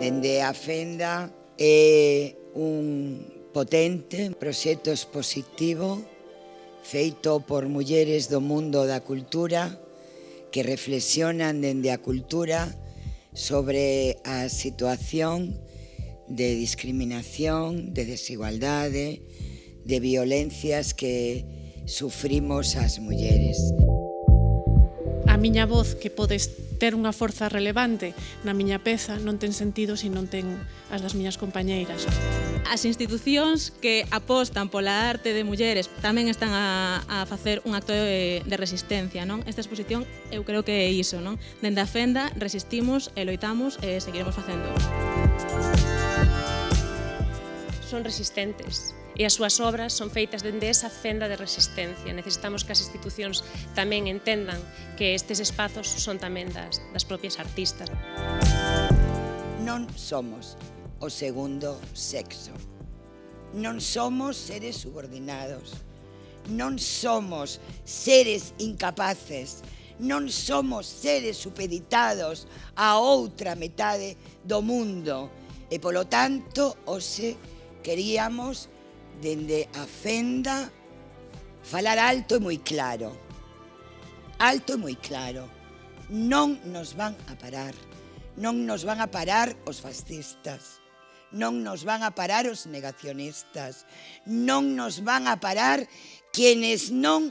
Dende a Fenda é un potente proxecto expositivo feito por mulleres do mundo da cultura que reflexionan dende a cultura sobre a situación de discriminación, de desigualdade, de violencias que sufrimos as mulleres. A miña voz que podes ter unha forza relevante na miña peza non ten sentido se non ten as das miñas compañeiras. As institucións que apostan pola arte de mulleres tamén están a, a facer un acto de, de resistencia, non? Esta exposición eu creo que é iso, non? Dende a fenda resistimos, e loitamos e seguiremos facendo. Son resistentes, e as súas obras son feitas dende esa fenda de resistencia. Necesitamos que as institucións tamén entendan que estes espazos son tamén das, das propias artistas. Non somos o segundo sexo. Non somos seres subordinados. Non somos seres incapaces non somos seres supeditados a outra metade do mundo e, polo tanto, hoxe queríamos dende a fenda falar alto e moi claro. Alto e moi claro. Non nos van a parar. Non nos van a parar os fascistas. Non nos van a parar os negacionistas. Non nos van a parar quienes non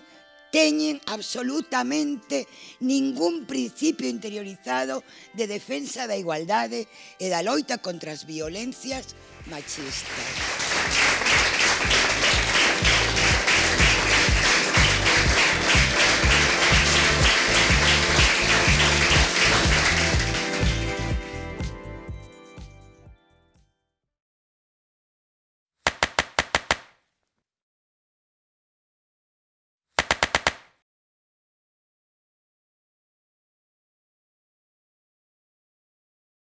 teñen absolutamente ningún principio interiorizado de defensa da igualdade e da loita contra as violencias machistas.